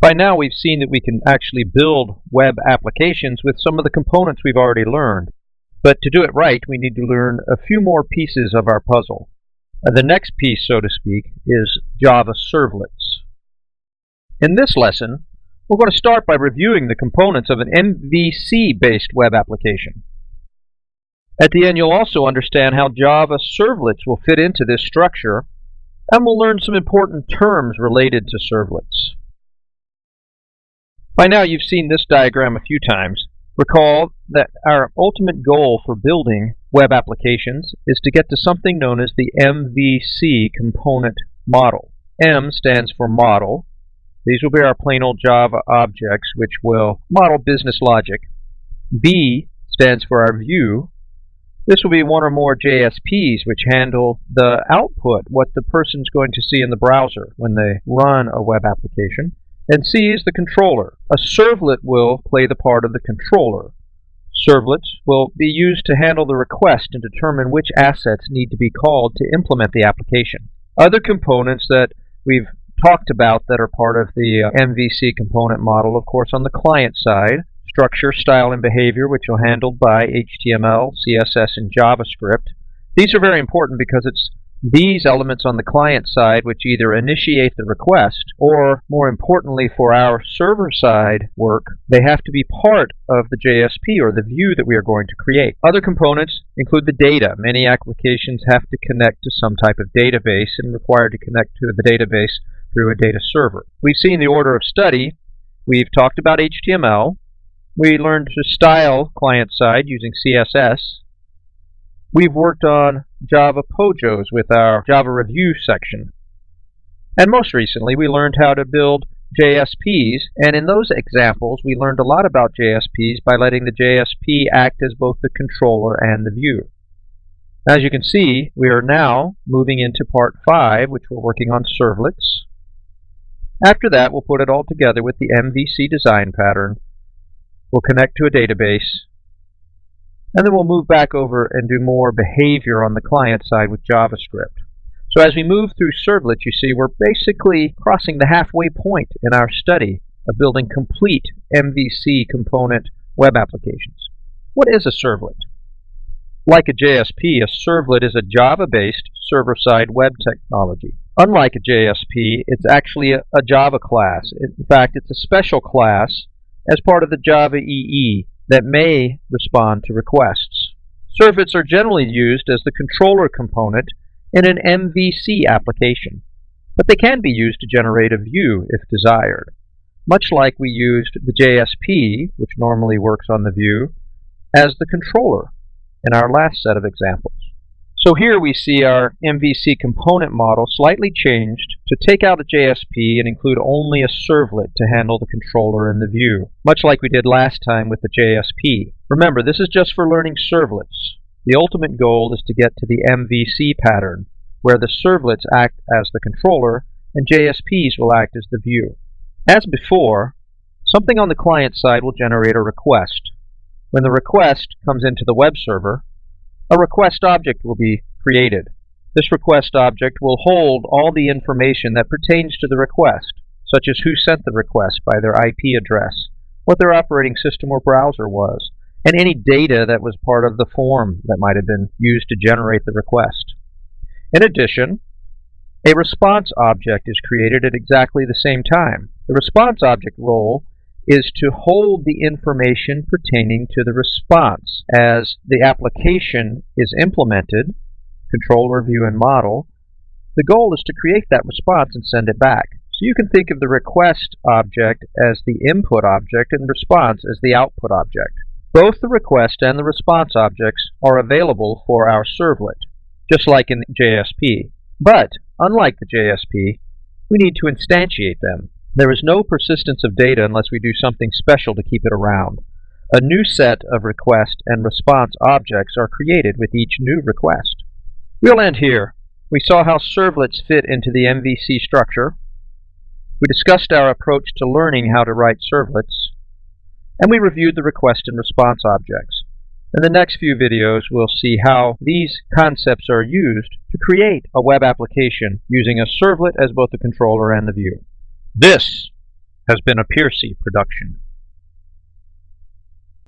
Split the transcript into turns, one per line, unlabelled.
By now we've seen that we can actually build web applications with some of the components we've already learned. But to do it right, we need to learn a few more pieces of our puzzle. Uh, the next piece, so to speak, is Java servlets. In this lesson, we're going to start by reviewing the components of an MVC-based web application. At the end, you'll also understand how Java servlets will fit into this structure, and we'll learn some important terms related to servlets. By now you've seen this diagram a few times. Recall that our ultimate goal for building web applications is to get to something known as the MVC component model. M stands for model. These will be our plain old Java objects which will model business logic. V stands for our view. This will be one or more JSPs which handle the output, what the person's going to see in the browser when they run a web application. And C is the controller. A servlet will play the part of the controller. Servlets will be used to handle the request and determine which assets need to be called to implement the application. Other components that we've talked about that are part of the uh, MVC component model, of course, on the client side, structure, style, and behavior, which are handled by HTML, CSS, and JavaScript. These are very important because it's these elements on the client side which either initiate the request or, more importantly for our server side work, they have to be part of the JSP or the view that we are going to create. Other components include the data. Many applications have to connect to some type of database and require to connect to the database through a data server. We've seen the order of study. We've talked about HTML. We learned to style client side using CSS. We've worked on Java Pojos with our Java Review section. And most recently, we learned how to build JSPs, and in those examples, we learned a lot about JSPs by letting the JSP act as both the controller and the view. As you can see, we are now moving into part 5, which we're working on servlets. After that, we'll put it all together with the MVC design pattern. We'll connect to a database, and then we'll move back over and do more behavior on the client side with JavaScript. So as we move through servlets, you see we're basically crossing the halfway point in our study of building complete MVC component web applications. What is a servlet? Like a JSP, a servlet is a Java-based server-side web technology. Unlike a JSP, it's actually a, a Java class. In fact, it's a special class as part of the Java EE that may respond to requests. Servlets are generally used as the controller component in an MVC application, but they can be used to generate a view if desired, much like we used the JSP, which normally works on the view, as the controller in our last set of examples. So here we see our MVC component model slightly changed to take out a JSP and include only a servlet to handle the controller and the view, much like we did last time with the JSP. Remember, this is just for learning servlets. The ultimate goal is to get to the MVC pattern, where the servlets act as the controller and JSPs will act as the view. As before, something on the client side will generate a request. When the request comes into the web server, a request object will be created. This request object will hold all the information that pertains to the request, such as who sent the request by their IP address, what their operating system or browser was, and any data that was part of the form that might have been used to generate the request. In addition, a response object is created at exactly the same time. The response object role is to hold the information pertaining to the response. As the application is implemented, controller, view, and model, the goal is to create that response and send it back. So you can think of the request object as the input object and response as the output object. Both the request and the response objects are available for our servlet, just like in JSP. But, unlike the JSP, we need to instantiate them. There is no persistence of data unless we do something special to keep it around. A new set of request and response objects are created with each new request. We'll end here. We saw how servlets fit into the MVC structure. We discussed our approach to learning how to write servlets. And we reviewed the request and response objects. In the next few videos, we'll see how these concepts are used to create a web application using a servlet as both the controller and the view. This has been a Piercy production.